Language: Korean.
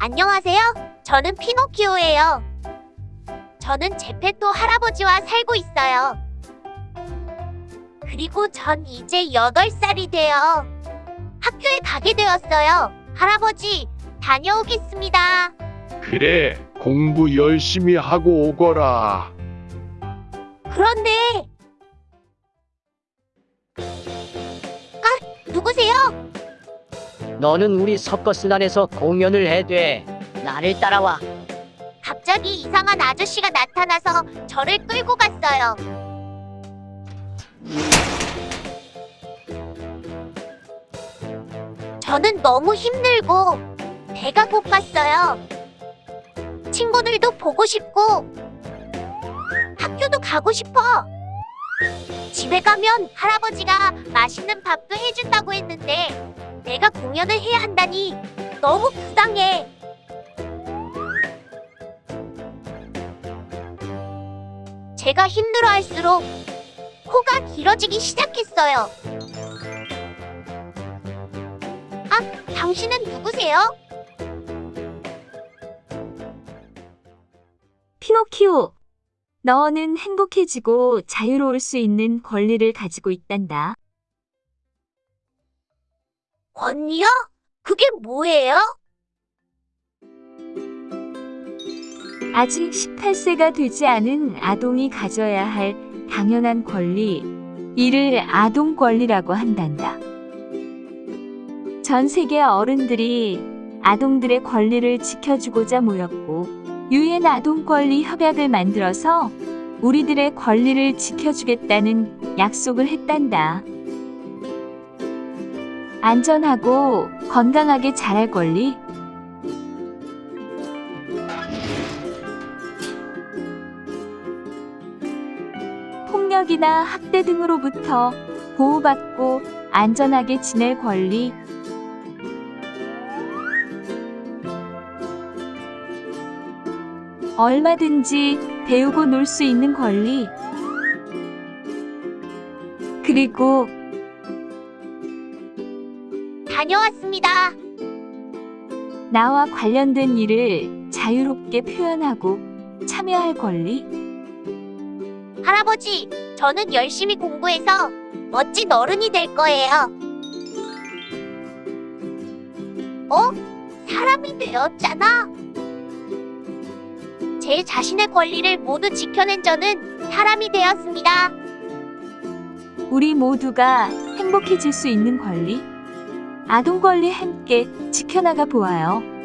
안녕하세요. 저는 피노키오예요. 저는 제페토 할아버지와 살고 있어요. 그리고 전 이제 8살이 되어 학교에 가게 되었어요. 할아버지, 다녀오겠습니다. 그래, 공부 열심히 하고 오거라. 그런데 아, 누구세요? 너는 우리 서커스단에서 공연을 해돼. 나를 따라와. 갑자기 이상한 아저씨가 나타나서 저를 끌고 갔어요. 저는 너무 힘들고 배가 고팠어요. 친구들도 보고 싶고 학교도 가고 싶어. 집에 가면 할아버지가 맛있는 밥도 해준다고 했는데 내가 공연을 해야 한다니 너무 부당해. 제가 힘들어할수록 코가 길어지기 시작했어요. 아, 당신은 누구세요? 피노키오, 너는 행복해지고 자유로울 수 있는 권리를 가지고 있단다. 권리요? 그게 뭐예요? 아직 18세가 되지 않은 아동이 가져야 할 당연한 권리, 이를 아동 권리라고 한단다. 전 세계 어른들이 아동들의 권리를 지켜주고자 모였고, 유엔 아동 권리 협약을 만들어서 우리들의 권리를 지켜주겠다는 약속을 했단다. 안전하고 건강하게 자랄 권리, 폭력이나 학대 등으로부터 보호받고 안전하게 지낼 권리, 얼마든지 배우고 놀 수 있는 권리, 그리고 다녀왔습니다. 나와 관련된 일을 자유롭게 표현하고 참여할 권리, 할아버지, 저는 열심히 공부해서 멋진 어른이 될 거예요. 어? 사람이 되었잖아. 제 자신의 권리를 모두 지켜낸 저는 사람이 되었습니다. 우리 모두가 행복해질 수 있는 권리, 아동 권리 함께 지켜나가 보아요.